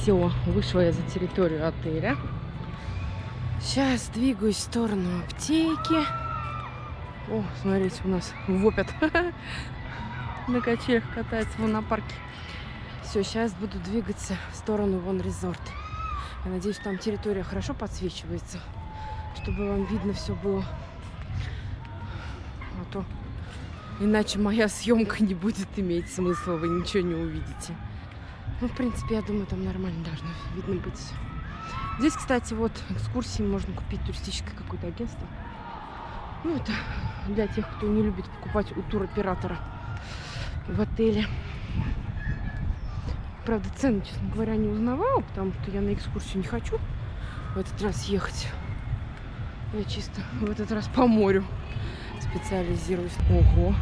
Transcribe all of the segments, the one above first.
Все, вышла я за территорию отеля. Сейчас двигаюсь в сторону аптеки. О, смотрите, у нас вопят. На качелях катается вон на парке. Все, сейчас буду двигаться в сторону вон резорт. Я надеюсь, там территория хорошо подсвечивается, чтобы вам видно все было. А то иначе моя съемка не будет иметь смысла, вы ничего не увидите. Ну, в принципе, я думаю, там нормально должно видно быть. Здесь, кстати, вот экскурсии можно купить туристическое какое-то агентство. Ну, это для тех, кто не любит покупать у туроператора в отеле. Правда, цены, честно говоря, не узнавала, потому что я на экскурсию не хочу в этот раз ехать. Я чисто в этот раз по морю специализируюсь. Ого!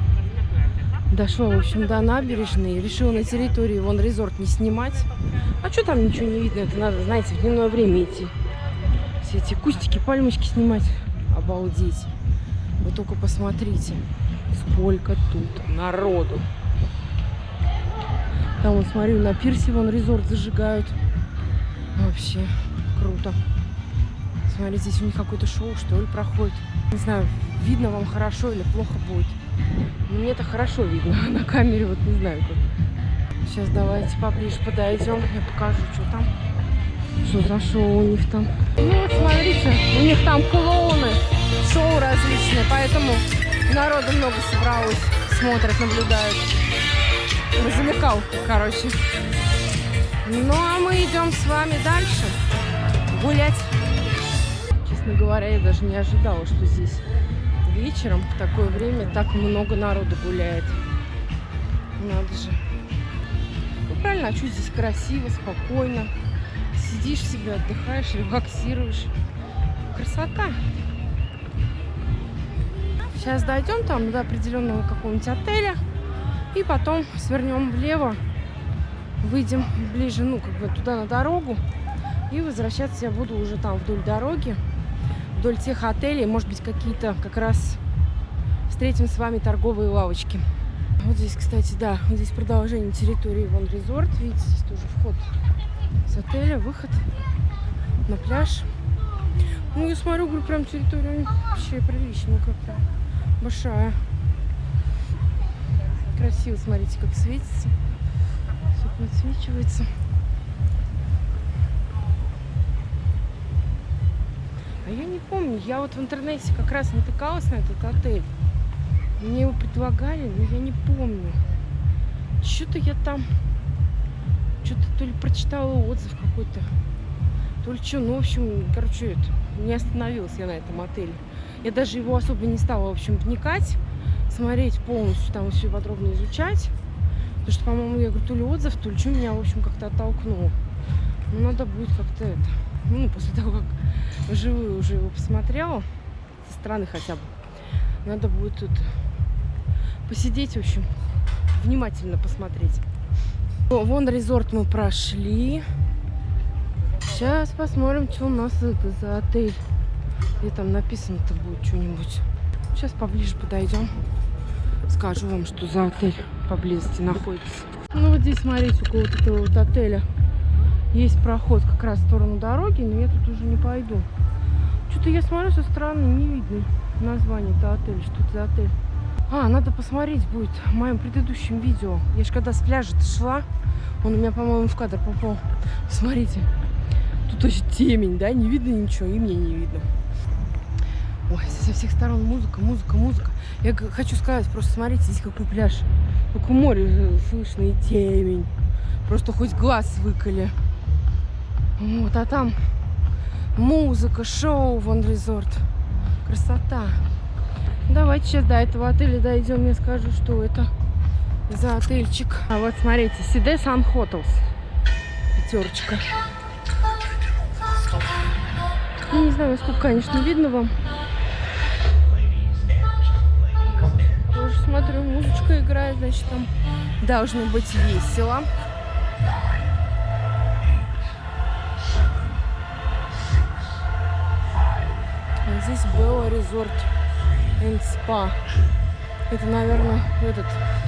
Дошла, в общем, до набережной. Решила на территории вон резорт не снимать. А что там ничего не видно? Это надо, знаете, в дневное время идти. Все эти кустики, пальмочки снимать. Обалдеть. Вы только посмотрите, сколько тут народу. Там, вот смотрю, на пирсе вон резорт зажигают. Вообще круто. Смотрите, здесь у них какое-то шоу, что ли, проходит. Не знаю, видно вам хорошо или плохо будет. Мне это хорошо видно, на камере вот не знаю как. Сейчас давайте поближе подойдем, я покажу, что там. Что за шоу у них там. Ну вот смотрите, у них там клоуны, шоу различные, поэтому народу много собралось, смотрят, наблюдают. Развлекалка, короче. Ну а мы идем с вами дальше гулять. Честно говоря, я даже не ожидала, что здесь вечером в такое время так много народу гуляет. Надо же. Ну правильно, а что здесь красиво, спокойно. Сидишь себе, отдыхаешь, релаксируешь. Красота. Сейчас дойдем там до определенного какого-нибудь отеля. И потом свернем влево. Выйдем ближе, ну, как бы туда на дорогу. И возвращаться я буду уже там вдоль дороги вдоль тех отелей, может быть, какие-то как раз встретим с вами торговые лавочки. Вот здесь, кстати, да, вот здесь продолжение территории Вон Резорт. Видите, здесь тоже вход с отеля, выход на пляж. Ну, я смотрю, говорю, прям территория вообще приличная как-то. Большая. Красиво, смотрите, как светится. Все подсвечивается. А я не помню, я вот в интернете как раз натыкалась на этот отель. Мне его предлагали, но я не помню. Что-то я там, что-то то ли прочитала отзыв какой-то, то ли что. Ну, в общем, короче, это, не остановилась я на этом отеле. Я даже его особо не стала, в общем, вникать, смотреть полностью, там все подробно изучать. Потому что, по-моему, я говорю, то ли отзыв, то ли что меня, в общем, как-то оттолкнуло. Ну, надо будет как-то это, ну, после того, как вживую уже его посмотрела, со стороны хотя бы. Надо будет тут посидеть, в общем, внимательно посмотреть. Вон резорт мы прошли. Сейчас посмотрим, что у нас это за отель. Где там написано-то будет что-нибудь. Сейчас поближе подойдем. Скажу вам, что за отель поблизости находится. Ну вот здесь, смотрите, около вот этого вот отеля есть проход как раз в сторону дороги, но я тут уже не пойду. Что-то я смотрю со стороны, не видно название это отель, что это за отель. А, надо посмотреть будет в моем предыдущем видео. Я же когда с пляжа шла, он у меня, по-моему, в кадр попал. Смотрите, тут очень темень, да, не видно ничего, и мне не видно. Ой, со всех сторон музыка, музыка, музыка. Я хочу сказать, просто смотрите, здесь какой пляж. Только море слышно и темень. Просто хоть глаз выколи. Вот, а там музыка, шоу, вон резорт. Красота. Давайте сейчас до этого отеля дойдем, я скажу, что это за отельчик. А вот смотрите, Сиде Сан Хотелс. Пятерочка. Ну, не знаю, сколько, конечно, видно вам. Тоже смотрю, музычка играет, значит, там должно быть весело. Здесь Белла Резорт энд Спа. Это, наверное, этот,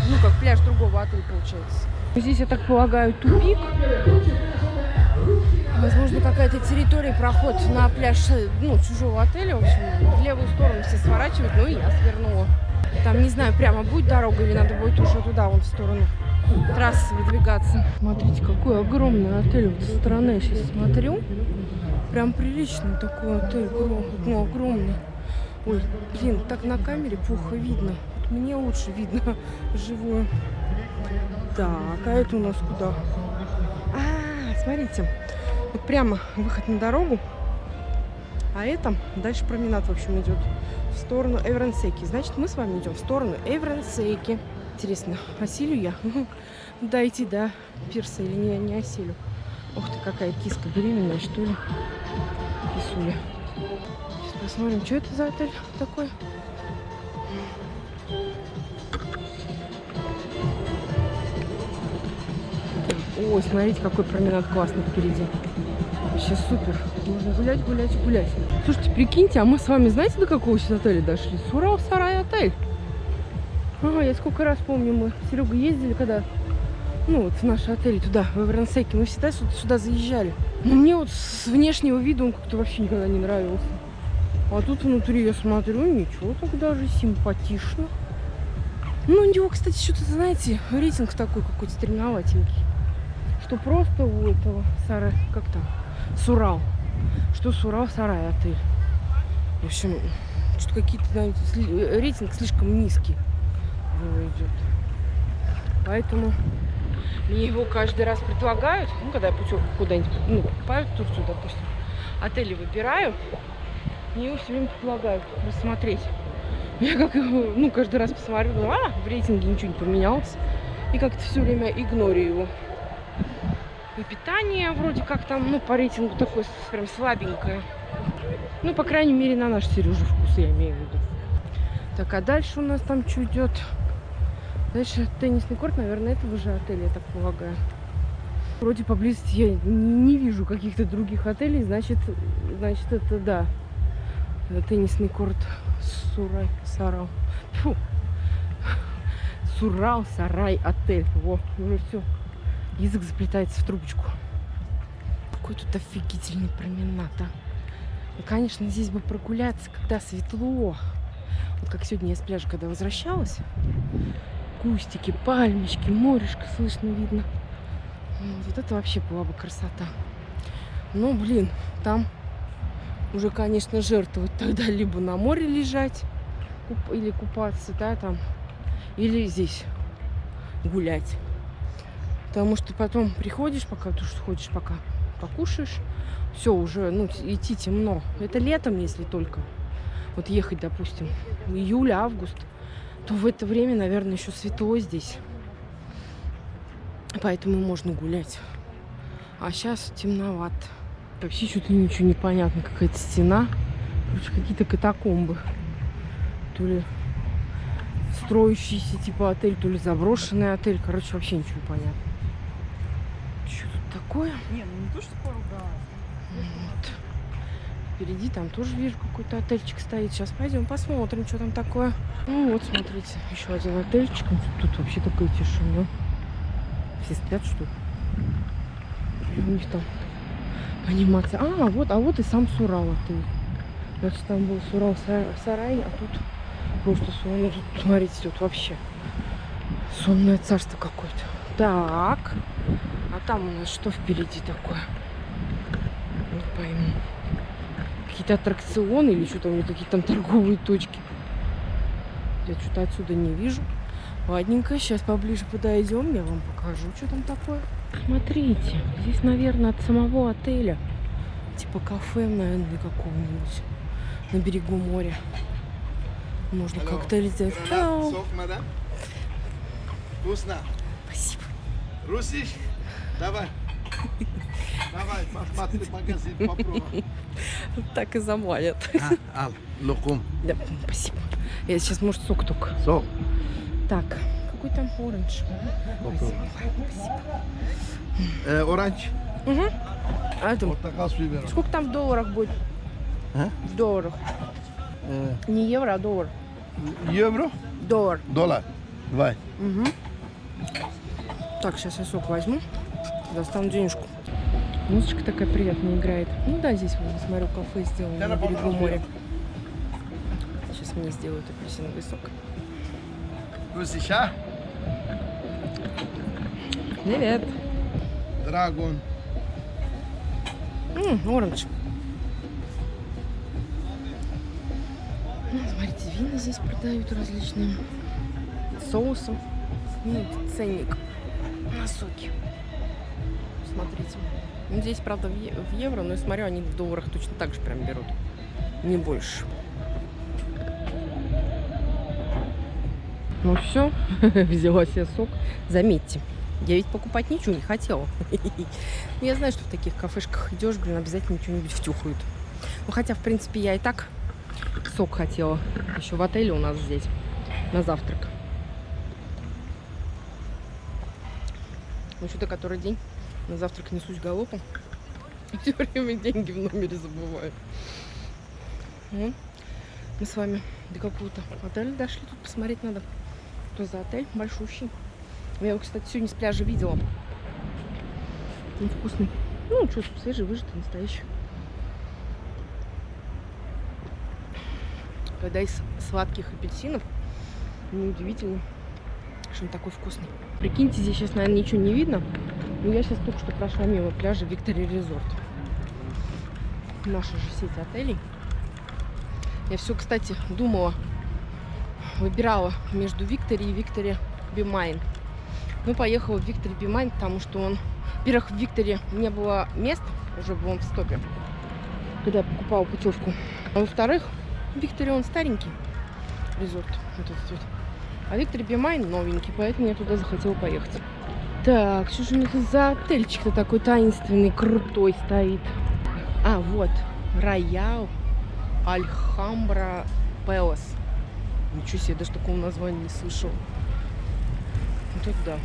ну, как пляж другого отеля получается. Здесь, я так полагаю, тупик. какая-то территория, проход на пляж, ну, чужого отеля, в общем, в левую сторону все сворачивают, ну и я свернула. Там, не знаю, прямо будет дорога или надо будет уже туда, вон в сторону трассы выдвигаться. Смотрите, какой огромный отель вот со стороны я сейчас смотрю. Прям приличный такой отель, ну, огромный. Ой, блин, так на камере плохо видно. Мне лучше видно живую. Так, а это у нас куда? А, смотрите, вот прямо выход на дорогу. А это дальше променад, в общем, идет в сторону Эврансеки. Значит, мы с вами идем в сторону Эврансеки. Интересно, осилю я? Дойти до пирса или не, не осилю? Ух ты, какая киска беременная, что ли? Кисуля. Сейчас посмотрим, что это за отель такой. Ой, смотрите, какой променад классный впереди. Вообще супер. Можно гулять, гулять, гулять. Слушайте, прикиньте, а мы с вами знаете, до какого сейчас отеля дошли? Сурал Сарай отель. Ага, я сколько раз помню, мы с Серегой ездили, когда, ну, вот в наш отель туда, в Эврансеке, мы всегда сюда, сюда заезжали. Но мне вот с внешнего вида он как-то вообще никогда не нравился. А тут внутри я смотрю, ничего так даже симпатично. Ну, у него, кстати, что-то, знаете, рейтинг такой какой-то стремноватенький. Что просто у этого Сара, как там, Сурал. Что Сурал, Сарай отель. В общем, что какие-то, знаете, рейтинг слишком низкий его идет. Поэтому мне его каждый раз предлагают, ну, когда я путевку куда-нибудь, ну, покупаю в Турцию, допустим, отели выбираю, мне его все время предлагают рассмотреть. Я как его, ну, каждый раз посмотрю, думаю, а, в рейтинге ничего не поменялось. И как-то все время игнорю его. И питание вроде как там, ну, по рейтингу такое прям слабенькое. Ну, по крайней мере, на наш Сережа вкус, я имею в виду. Так, а дальше у нас там что идет? Дальше теннисный корт, наверное, этого же отеля, я так полагаю. Вроде поблизости я не вижу каких-то других отелей, значит, значит это да. Теннисный корт Сурай, Сарал. Фу. Сурал, Сарай, отель. Во, уже все. Язык заплетается в трубочку. Какой тут офигительный променад, а. Ну, конечно, здесь бы прогуляться, когда светло. Вот как сегодня я с пляжа, когда возвращалась, кустики, пальмочки, морешко слышно видно. Вот это вообще была бы красота. Но, блин, там уже, конечно, жертвовать тогда либо на море лежать или купаться, да, там, или здесь гулять. Потому что потом приходишь, пока ты ходишь, пока покушаешь, все уже, ну, идти темно. Это летом, если только. Вот ехать, допустим, июль, август – то в это время, наверное, еще светло здесь. Поэтому можно гулять. А сейчас темновато. Вообще что-то ничего не понятно. Какая-то стена. Короче, какие-то катакомбы. То ли строящийся типа отель, то ли заброшенный отель. Короче, вообще ничего не понятно. Что тут такое? Не, ну не то, что поругалась. Вот. Впереди там тоже вижу какой-то отельчик стоит. Сейчас пойдем посмотрим, что там такое. Ну вот, смотрите, еще один отельчик. Тут вообще такая тишина. Все спят, что ли? у них там анимация. А, вот, а вот и сам Сурал отель. Значит, там был Сурал сарай, а тут просто сон. Тут, смотрите, тут вообще сонное царство какое-то. Так. А там у нас что впереди такое? Не пойму какие-то аттракционы или что-то у них какие-то там торговые точки. Я что-то отсюда не вижу. Ладненько, сейчас поближе подойдем, я вам покажу, что там такое. Смотрите, здесь, наверное, от самого отеля. Типа кафе, наверное, какого-нибудь на берегу моря. Можно коктейль сделать. Вкусно. Спасибо. Русиш? Давай. Давай, посмотри магазин, попробуй. Так и заманят. А, ал, лукум. Да, спасибо. Я сейчас, может, сок только. Сок. Так, какой там оранж? Спасибо. Э, оранж. Угу. А выбором. сколько там в долларах будет? А? В долларах. Э, Не евро, а доллар. евро? Доллар. Доллар. Давай. Угу. Так, сейчас я сок возьму. Достану денежку. Музычка такая приятная играет. Ну да, здесь, вот, смотрю, кафе сделано на берегу моря. Сейчас мне сделают апельсиновый сок. Гусиша, Привет. драгон. М, оранж. Ну, смотрите, вина здесь продают различные. Соусы. Ну, ценник на соки. Смотрите. Ну, здесь, правда, в, евро, но я смотрю, они в долларах точно так же прям берут. Не больше. Ну все, взяла себе сок. Заметьте, я ведь покупать ничего не хотела. Ну, Я знаю, что в таких кафешках идешь, блин, обязательно что-нибудь втюхают. Ну, хотя, в принципе, я и так сок хотела. Еще в отеле у нас здесь на завтрак. Ну, что-то который день на завтрак несусь галопом. Все время деньги в номере забываю. Ну, мы с вами до какого-то отеля дошли. Тут посмотреть надо. Что за отель? Большущий. Я его, кстати, сегодня с пляжа видела. Он вкусный. Ну, что, свежий, выжатый, настоящий. Когда из сладких апельсинов, неудивительно, что он такой вкусный. Прикиньте, здесь сейчас, наверное, ничего не видно. Но я сейчас только что прошла мимо пляжа Victory Resort. Наша же сеть отелей. Я все, кстати, думала, выбирала между Victory и Victory Бимайн. Ну, поехала в Victory Бимайн, потому что он... Во-первых, в Викторе не было мест, уже был он в стопе, когда я покупала путевку. А во-вторых, в Викторе он старенький резорт. Вот этот вот. А Виктор Бимайн новенький, поэтому я туда захотела поехать. Так, что же у них за отельчик-то такой таинственный, крутой стоит? А, вот, Royal Alhambra Palace. Ничего себе, даже такого названия не слышал. Вот это да.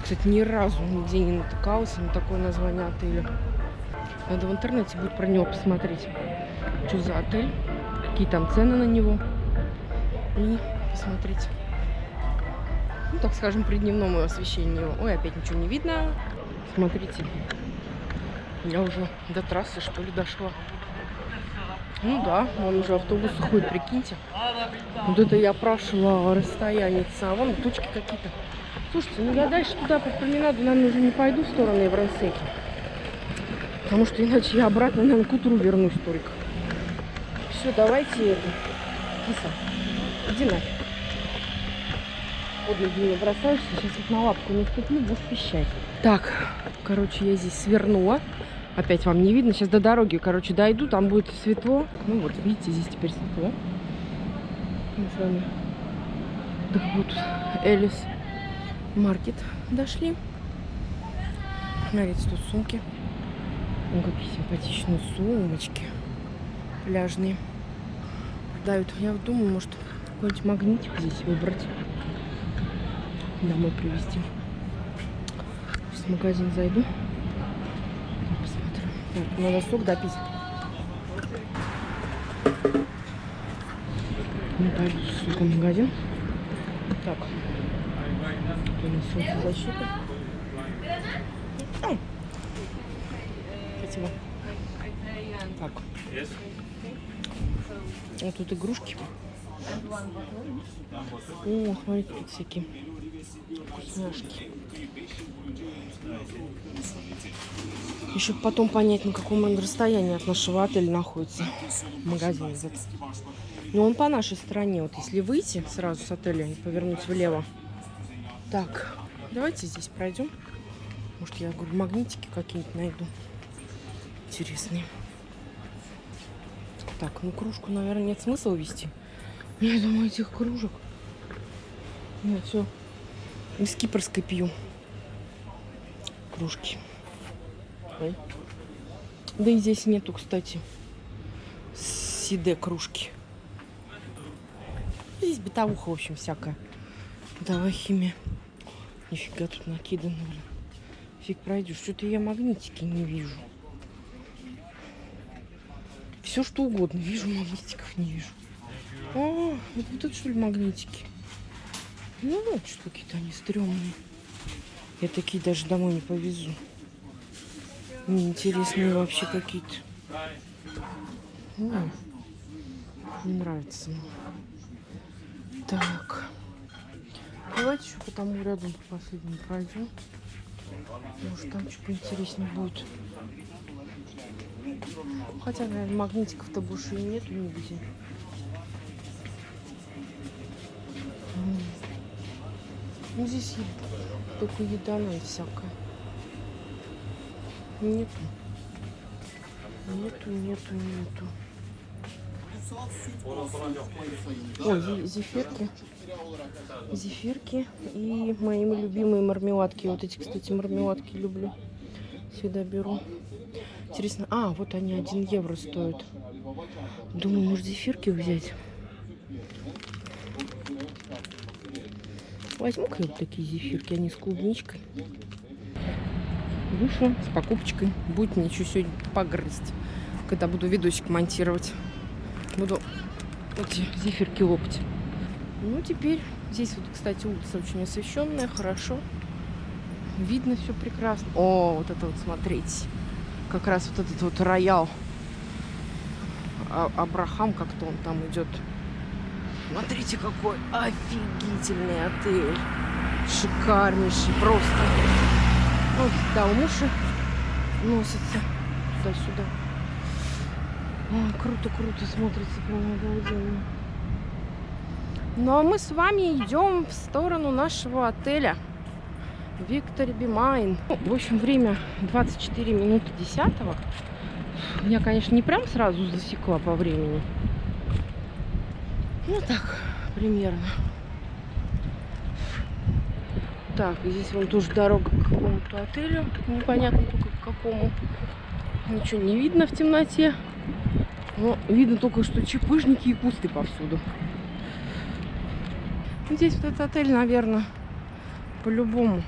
Кстати, ни разу нигде не натыкался на такое название отеля. Надо в интернете будет про него посмотреть. Что за отель, какие там цены на него. И посмотреть. Ну, так скажем, при дневном освещении. Ой, опять ничего не видно. Смотрите. Я уже до трассы, что ли, дошла. Ну да, вон уже автобус ходит, прикиньте. Вот это я прошла расстояние. А вон точки какие-то. Слушайте, ну я дальше туда по променаду, наверное, уже не пойду в сторону Евросеки. Потому что иначе я обратно, наверное, к утру вернусь только. Все, давайте это. Киса, иди нафиг. Под ноги не бросаешься, сейчас вот на лапку не вступлю, будешь пищать. Так, короче, я здесь свернула. Опять вам не видно. Сейчас до дороги, короче, дойду, там будет светло. Ну вот, видите, здесь теперь светло. Мы с вами до вот Элис Маркет дошли. Смотрите, тут сумки. О, какие симпатичные сумочки. Пляжные. Продают. Я вот думаю, может, какой-нибудь магнитик здесь выбрать. Домой привезти. Сейчас в магазин зайду. Посмотрим. Так, надо сок допить. Не пойду с соком в магазин. Так. У нас солнцезащита. Ай. Спасибо. Так. Вот тут игрушки. О, смотрите, тут всякие Еще потом понять, на каком он расстоянии от нашего отеля находится магазин. Но он по нашей стороне. Вот если выйти сразу с отеля и повернуть влево. Так, давайте здесь пройдем. Может, я говорю, магнитики какие-нибудь найду. Интересные. Так, ну кружку, наверное, нет смысла вести. Я думаю, этих кружек. Я все из кипрской пью. Кружки. Ой. Да и здесь нету, кстати, сиде кружки. Здесь бытовуха, в общем, всякая. Давай химия. Нифига тут накидано, блин. Фиг пройдешь. Что-то я магнитики не вижу. Все что угодно. Вижу, магнитиков не вижу. А, это вот это что ли магнитики? Ну вот что какие-то они стрёмные. Я такие даже домой не повезу. Интересные вообще какие-то. М, Не нравится мне. Так. Давайте еще по тому рядом по последнему пройдем. Может там что поинтереснее будет. Хотя, наверное, магнитиков-то больше и нету нигде. Ну, здесь е- только еда, наверное, всякая. Нету. Нету, нету, нету. Ой, зе- зефирки. Зефирки и мои любимые мармеладки. Вот эти, кстати, мармеладки люблю. Всегда беру. Интересно. А, вот они 1 евро стоят. Думаю, может зефирки взять. Возьму-ка я вот такие зефирки, они с клубничкой. Вышла с покупочкой. Будет мне еще сегодня погрызть, когда буду видосик монтировать. Буду эти зефирки лопать. Ну, теперь здесь вот, кстати, улица очень освещенная, хорошо. Видно все прекрасно. О, вот это вот, смотрите. Как раз вот этот вот роял. А- Абрахам, как-то он там идет. Смотрите, какой офигительный отель. Шикарнейший просто. Вот, да, у мужа носится туда-сюда. Круто-круто смотрится, прям обалденно. Ну а мы с вами идем в сторону нашего отеля. Виктор Бимайн. Ну, В общем, время 24 минуты 10 Я, конечно, не прям сразу засекла по времени. Ну так, примерно. Так, здесь вон тоже дорога к какому-то отелю. Непонятно только к какому. Ничего не видно в темноте. Но видно только, что чепыжники и кусты повсюду. Здесь вот этот отель, наверное, по-любому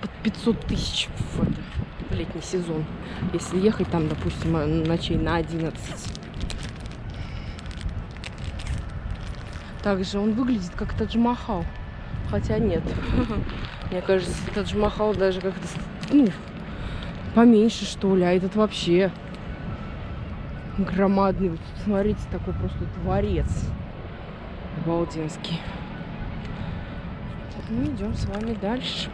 под 500 тысяч в, в летний сезон. Если ехать там, допустим, ночей на 11. Также он выглядит как Тадж-Махал. Хотя нет. Мне кажется, Тадж-Махал даже как-то, ну, поменьше, что ли. А этот вообще громадный. Вот смотрите, такой просто дворец. Обалденский. Мы идем с вами дальше.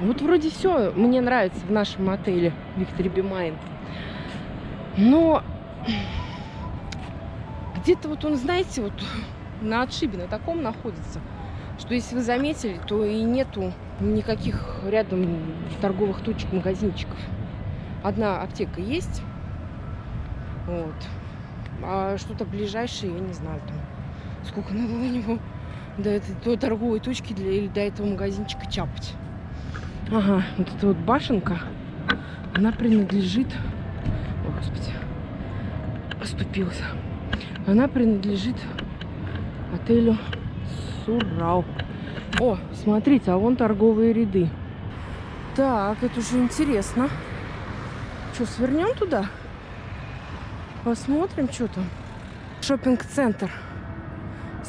Вот вроде все мне нравится в нашем отеле Виктор Бимайн. Но где-то вот он, знаете, вот на отшибе, на таком находится, что если вы заметили, то и нету никаких рядом торговых точек, магазинчиков. Одна аптека есть, вот. А что-то ближайшее, я не знаю, там, сколько надо у него до этой до торговой точки для, или до этого магазинчика чапать. Ага, вот эта вот башенка, она принадлежит... О, господи, оступился. Она принадлежит отелю Сурау. О, смотрите, а вон торговые ряды. Так, это уже интересно. Что, свернем туда? Посмотрим, что там. Шопинг-центр.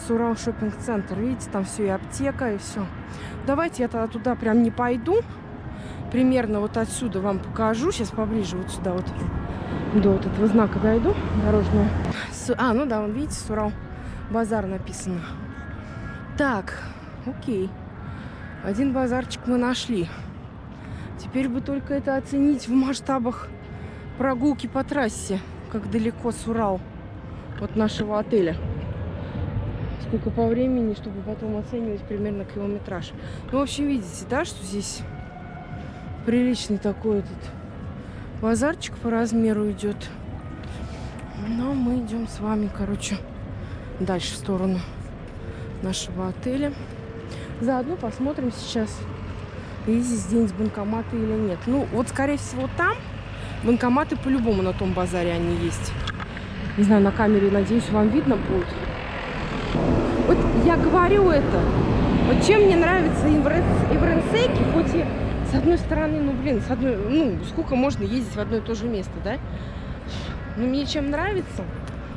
Сурал шопинг-центр. Видите, там все и аптека, и все. Давайте я тогда туда прям не пойду. Примерно вот отсюда вам покажу. Сейчас поближе вот сюда вот. До вот этого знака дойду дорожного. А, ну да, вон, видите, Сурал базар написано. Так, окей. Один базарчик мы нашли. Теперь бы только это оценить в масштабах прогулки по трассе. Как далеко Сурал от нашего отеля. Сколько по времени, чтобы потом оценивать примерно километраж. Ну, в общем, видите, да, что здесь приличный такой этот базарчик по размеру идет. Но мы идем с вами, короче, дальше в сторону нашего отеля. Заодно посмотрим сейчас, есть здесь банкоматы или нет. Ну, вот, скорее всего, там банкоматы по-любому на том базаре они есть. Не знаю, на камере, надеюсь, вам видно будет. Вот я говорю это. Вот чем мне нравится Ивренсеки, хоть и с одной стороны, ну, блин, с одной, ну, сколько можно ездить в одно и то же место, да? Но мне чем нравится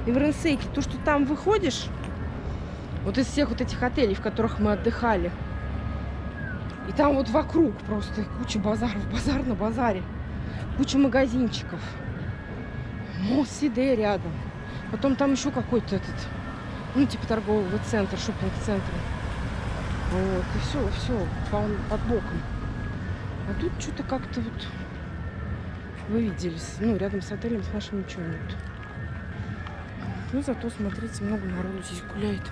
Ивренсеки, то, что там выходишь, вот из всех вот этих отелей, в которых мы отдыхали, И там вот вокруг просто куча базаров, базар на базаре. Куча магазинчиков. Мост Сиде рядом. Потом там еще какой-то этот, ну, типа торгового центра, шопинг-центра. Вот, и все, все, под боком. А тут что-то как-то вот вы видели, ну, рядом с отелем с нашим ничего нет. Ну, зато, смотрите, много народу здесь гуляет.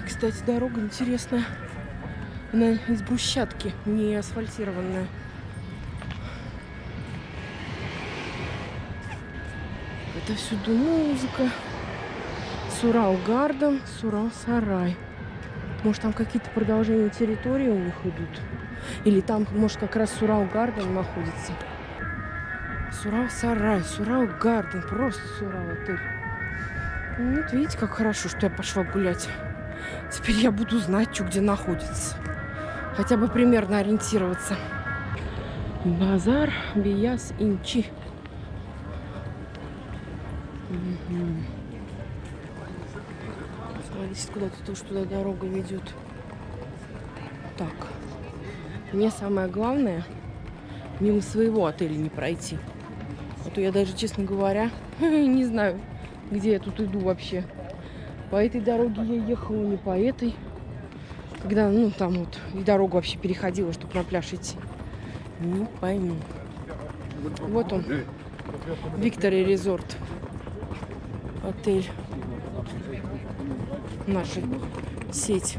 И, кстати, дорога интересная. Она из брусчатки, не асфальтированная. Это всюду музыка. Сурал Гарден, Сурал Сарай. Может, там какие-то продолжения территории у них идут? Или там, может, как раз Сурал Гарден находится? Сурал Сарай, Сурал Гарден, просто Сурал отель. Вот видите, как хорошо, что я пошла гулять. Теперь я буду знать, что где находится. Хотя бы примерно ориентироваться. Базар Бияс Инчи. Угу. Смотрите, куда-то тоже туда дорога ведет. Так. Мне самое главное мимо своего отеля не пройти. А то я даже, честно говоря, не знаю, где я тут иду вообще. По этой дороге я ехала, не по этой. Когда, ну, там вот, и дорогу вообще переходила, чтобы на пляж идти. Не пойму. Вот он. Виктори Резорт. Отель. Наша сеть.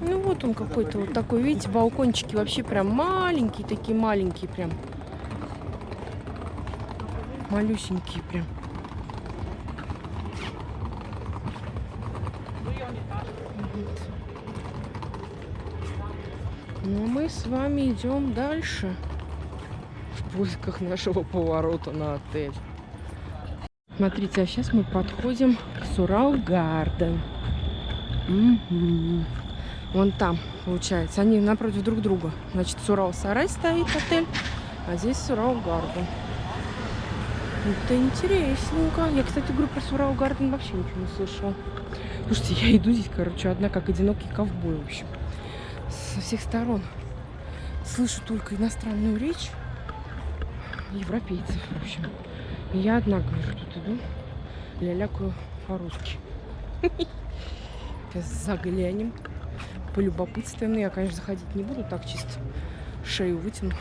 Ну вот он какой-то вот такой, видите, балкончики вообще прям маленькие, такие маленькие прям. Малюсенькие прям. Ну, мы с вами идем дальше в поисках нашего поворота на отель. Смотрите, а сейчас мы подходим к Сурал Гарден. Угу. Вон там, получается. Они напротив друг друга. Значит, Сурал Сарай стоит отель, а здесь Сурал Гарден. Это интересненько. Я, кстати, говорю про Сурал Гарден вообще ничего не слышала. Слушайте, я иду здесь, короче, одна как одинокий ковбой, в общем. Со всех сторон. Слышу только иностранную речь европейцев, в общем. И я одна, говорю, тут иду, лялякаю по-русски. Сейчас заглянем полюбопытствуем. Но я, конечно, заходить не буду, так чисто шею вытяну.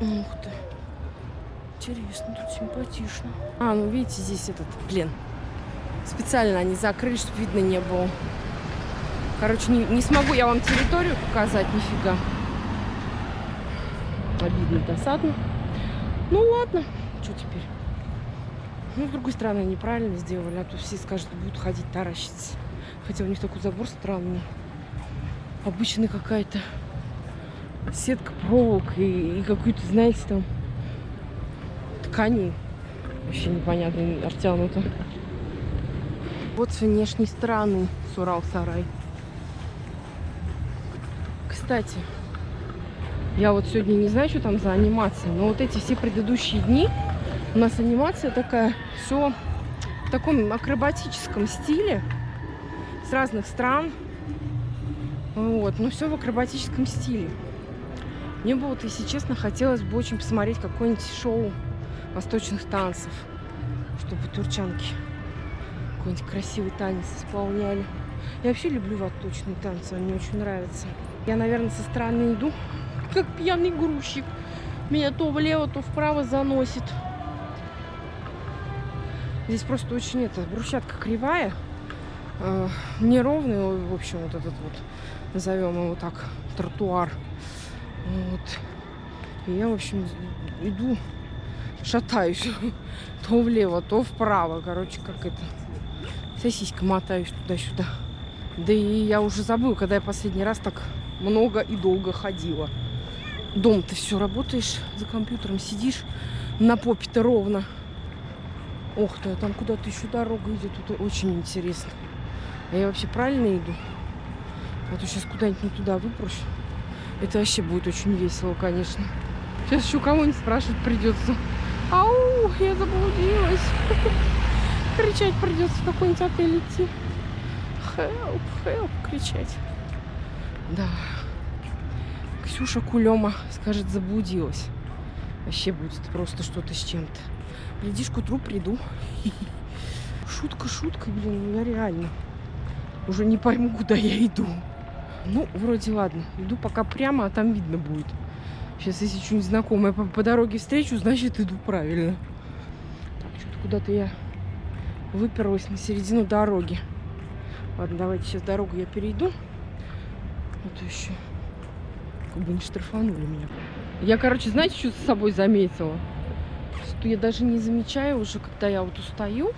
Ух ты. Интересно, тут симпатично. А, ну видите, здесь этот плен. Специально они закрыли, чтобы видно не было. Короче, не, не смогу я вам территорию показать, нифига. Обидно, досадно. Ну ладно, что теперь? Ну, с другой стороны, неправильно сделали, а то все скажут, будут ходить таращиться. Хотя у них такой забор странный. Обычная какая-то сетка проволок и, и какой-то, знаете, там ткани. Вообще непонятно, артянуто. Вот с внешней стороны Сурал-Сарай. Кстати, я вот сегодня не знаю, что там за анимация, но вот эти все предыдущие дни у нас анимация такая, все в таком акробатическом стиле с разных стран. Вот, но все в акробатическом стиле. Мне бы вот, если честно, хотелось бы очень посмотреть какое-нибудь шоу восточных танцев, чтобы турчанки какой-нибудь красивый танец исполняли. Я вообще люблю восточные танцы, они мне очень нравятся. Я, наверное, со стороны иду, как пьяный грузчик. Меня то влево, то вправо заносит. Здесь просто очень это, брусчатка кривая э, неровный, в общем, вот этот вот, назовем его так, тротуар. Вот. И я, в общем, иду, шатаюсь то влево, то вправо, короче, как это, сосиска мотаюсь туда-сюда. Да и я уже забыла, когда я последний раз так много и долго ходила. Дом ты все работаешь, за компьютером сидишь, на попе-то ровно. Ох ты, а там куда-то еще дорога идет, тут очень интересно. А я вообще правильно иду? А то сейчас куда-нибудь не туда выпрусь. Это вообще будет очень весело, конечно. Сейчас еще кого-нибудь спрашивать придется. Ау, я заблудилась. Кричать придется в какой-нибудь отель идти. Help, help, кричать. Да. Ксюша Кулема скажет, заблудилась. Вообще будет просто что-то с чем-то. Глядишь, к утру приду. Шутка, шутка, блин, ну я реально уже не пойму, куда я иду. Ну, вроде ладно. Иду пока прямо, а там видно будет. Сейчас, если что-нибудь знакомое по, по дороге встречу, значит, иду правильно. Что-то куда-то я выперлась на середину дороги. Ладно, давайте сейчас дорогу я перейду. А то еще как бы не штрафанули меня. Я, короче, знаете, что с собой заметила? Что я даже не замечаю уже, когда я вот устаю,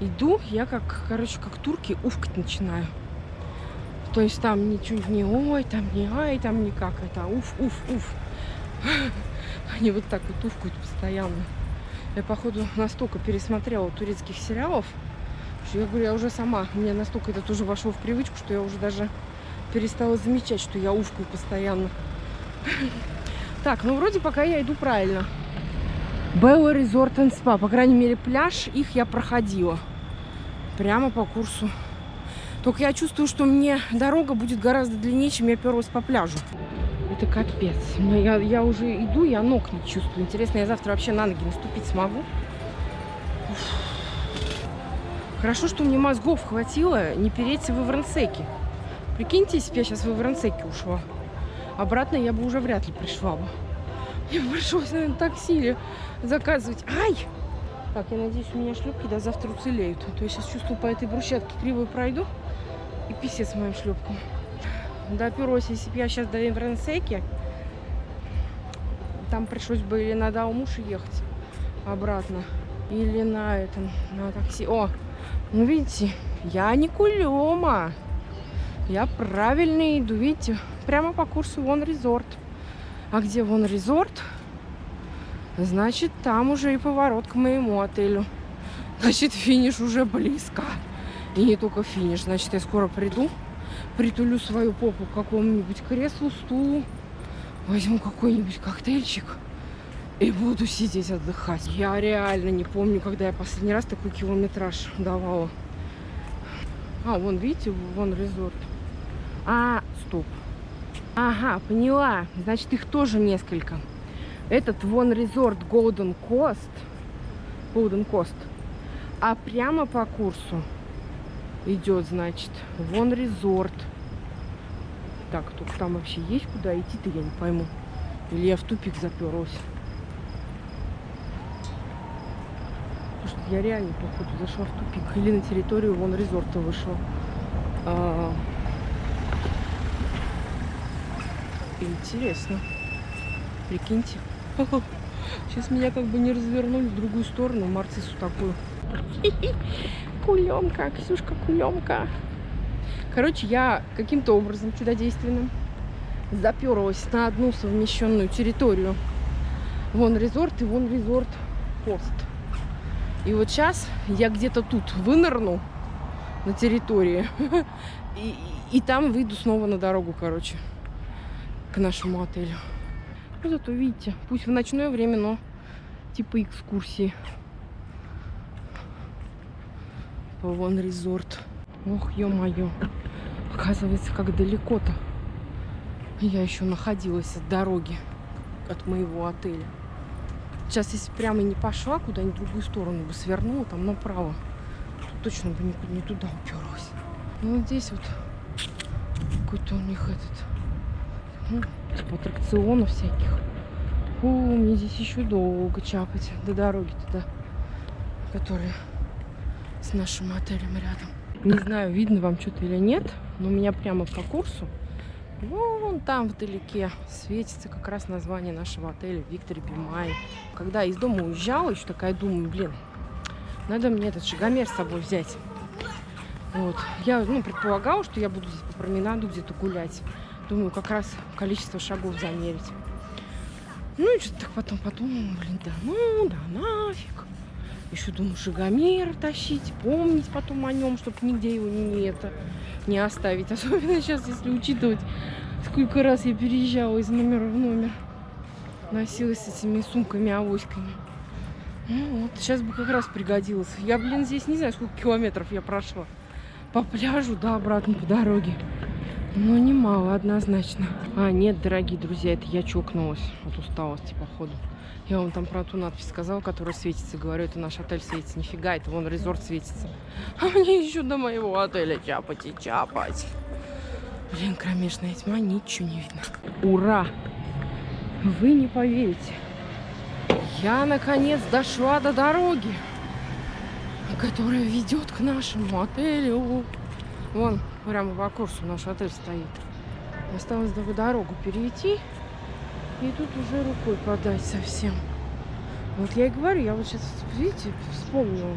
иду, я как, короче, как турки уфкать начинаю. То есть там ничего не ой, там не ай, там никак это уф, уф, уф. Они вот так вот уфкают постоянно. Я, походу, настолько пересмотрела турецких сериалов, что я говорю, я уже сама, мне настолько это тоже вошло в привычку, что я уже даже перестала замечать, что я уфкаю постоянно. Так, ну вроде пока я иду правильно. Белла Resort and Spa. По крайней мере, пляж их я проходила. Прямо по курсу. Только я чувствую, что мне дорога будет гораздо длиннее, чем я перлась по пляжу. Это капец. Я, я уже иду, я ног не чувствую. Интересно, я завтра вообще на ноги наступить смогу? Уф. Хорошо, что мне мозгов хватило не переться в Иврансеке. Прикиньте, если бы я сейчас в Иврансеке ушла. Обратно я бы уже вряд ли пришла бы. Мне пришлось, наверное, такси заказывать. Ай! Так, я надеюсь, у меня шлепки до завтра уцелеют. А то я сейчас чувствую, по этой брусчатке криво пройду. И писец моим шлепкам. Доперлась, если бы я сейчас до Иврансеки, там пришлось бы или на Даумуш ехать обратно, или на этом, на такси. О, ну видите, я не кулема. Я правильно иду, видите, прямо по курсу Вон Резорт. А где Вон Резорт? Значит, там уже и поворот к моему отелю. Значит, финиш уже близко. И не только финиш. Значит, я скоро приду, притулю свою попу к какому-нибудь креслу, стулу, возьму какой-нибудь коктейльчик и буду сидеть отдыхать. Я реально не помню, когда я последний раз такой километраж давала. А, вон, видите, вон резорт. А, стоп. Ага, поняла. Значит, их тоже несколько. Этот вон резорт Golden Coast. Golden Coast. А прямо по курсу идет, значит, вон резорт. Так, только там вообще есть куда идти-то, я не пойму. Или я в тупик заперлась. Потому что я реально, походу, зашла в тупик. Или на территорию вон резорта вышла. А... Интересно. Прикиньте. Сейчас меня как бы не развернули в другую сторону, Марцису такую. Кулемка, Ксюшка, кулемка. Короче, я каким-то образом чудодейственным заперлась на одну совмещенную территорию. Вон резорт и вон резорт пост. И вот сейчас я где-то тут вынырну на территории. И, и там выйду снова на дорогу, короче, к нашему отелю. Ну, зато видите, пусть в ночное время, но типа экскурсии. По вон резорт. Ох, ё-моё. Оказывается, как далеко-то. Я еще находилась от дороги, от моего отеля. Сейчас, если прямо не пошла куда-нибудь в другую сторону, бы свернула там направо, то точно бы никуда не туда уперлась. Ну, вот здесь вот какой-то у них этот типа аттракционов всяких. О, мне здесь еще долго чапать до дороги туда, которая с нашим отелем рядом. Не знаю, видно вам что-то или нет, но у меня прямо по курсу, вон там вдалеке, светится как раз название нашего отеля Виктор Бимай. Когда из дома уезжала, еще такая думаю, блин, надо мне этот шагомер с собой взять. Вот. Я ну, предполагала, что я буду здесь по променаду где-то гулять. Думаю, как раз количество шагов замерить. Ну и что-то так потом подумала, блин, да ну, да нафиг. Еще думаю, шагомер тащить, помнить потом о нем, чтобы нигде его не, это, не оставить. Особенно сейчас, если учитывать, сколько раз я переезжала из номера в номер. Носилась с этими сумками, авоськами. Ну вот, сейчас бы как раз пригодилось. Я, блин, здесь не знаю, сколько километров я прошла. По пляжу, да, обратно по дороге. Ну, немало, однозначно. А, нет, дорогие друзья, это я чокнулась от усталости, походу. Я вам там про ту надпись сказала, которая светится. Говорю, это наш отель светится. Нифига, это вон резорт светится. А мне еще до моего отеля чапать и чапать. Блин, кромешная тьма, ничего не видно. Ура! Вы не поверите. Я, наконец, дошла до дороги, которая ведет к нашему отелю. Вон, прямо по курсу наш отель стоит. Осталось только дорогу перейти. И тут уже рукой подать совсем. Вот я и говорю, я вот сейчас, видите, вспомнила.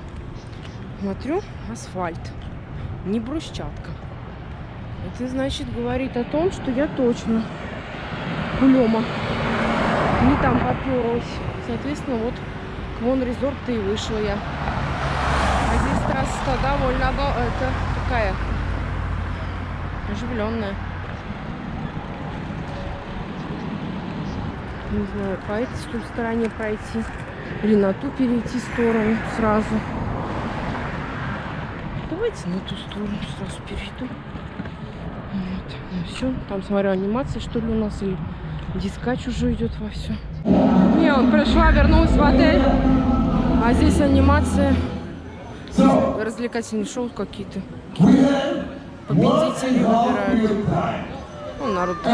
Смотрю, асфальт, не брусчатка. Это значит говорит о том, что я точно Лема не там поперлась. Соответственно, вот к вон резорт и вышла я. А здесь трасса довольно до- это такая оживленная. Не знаю, по этой что стороне пройти или на ту перейти сторону сразу. Давайте на ту сторону сразу перейду. Вот. Ну все, там смотрю, анимация что ли у нас или дискач уже идет во все. Не, вот пришла, вернулась в отель, а здесь анимация, развлекательные шоу какие-то. Победители выбирают. Ну, народ тут